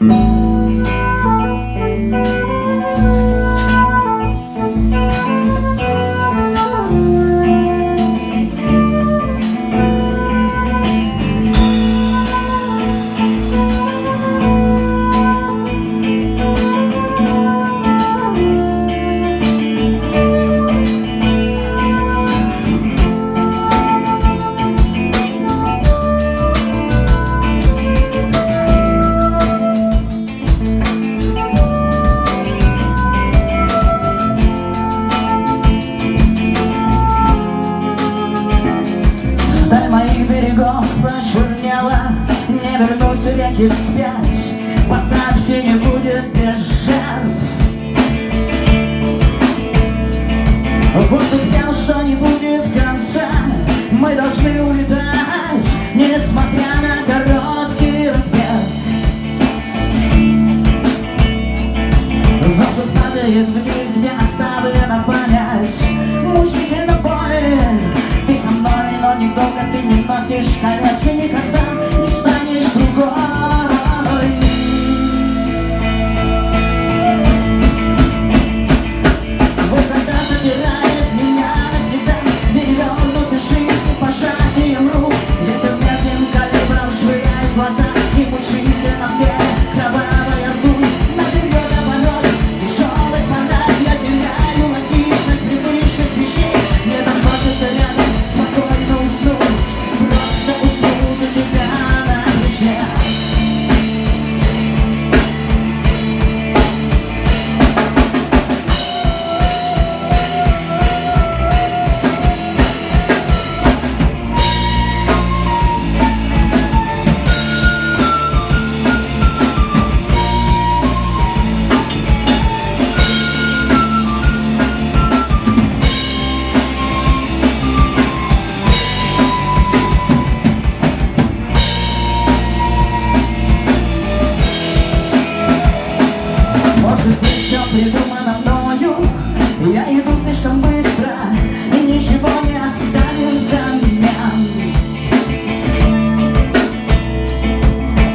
Mm-hmm. Сталь моих берегов почернела Не вернусь реки вспять Посадки не будет без жертв. Воздух пел, что не будет конца. Мы должны улетать Несмотря на короткий разбег Воздух падает вниз, носишь конец И никогда Я иду слишком быстро И ничего не оставишь за меня.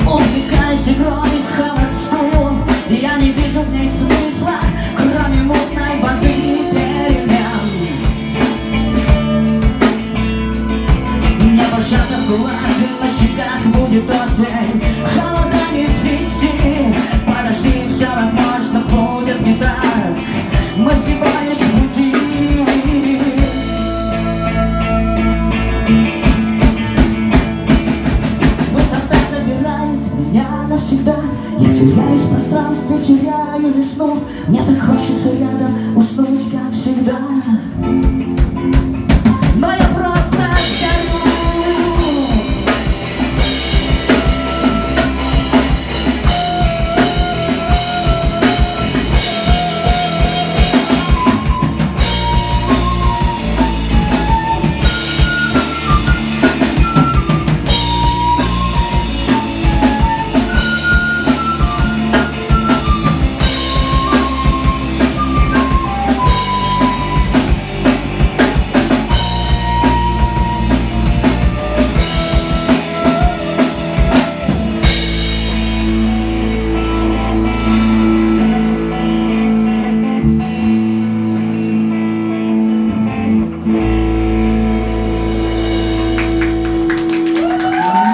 Увлекаюсь игрой в холостую Я не вижу в ней смысла Кроме мутной воды перемен. Небо сжато в кулак И на щеках будет осень. Холодами пространстве, теряю весну. Мне так хочется рядом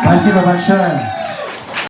Спасибо большое.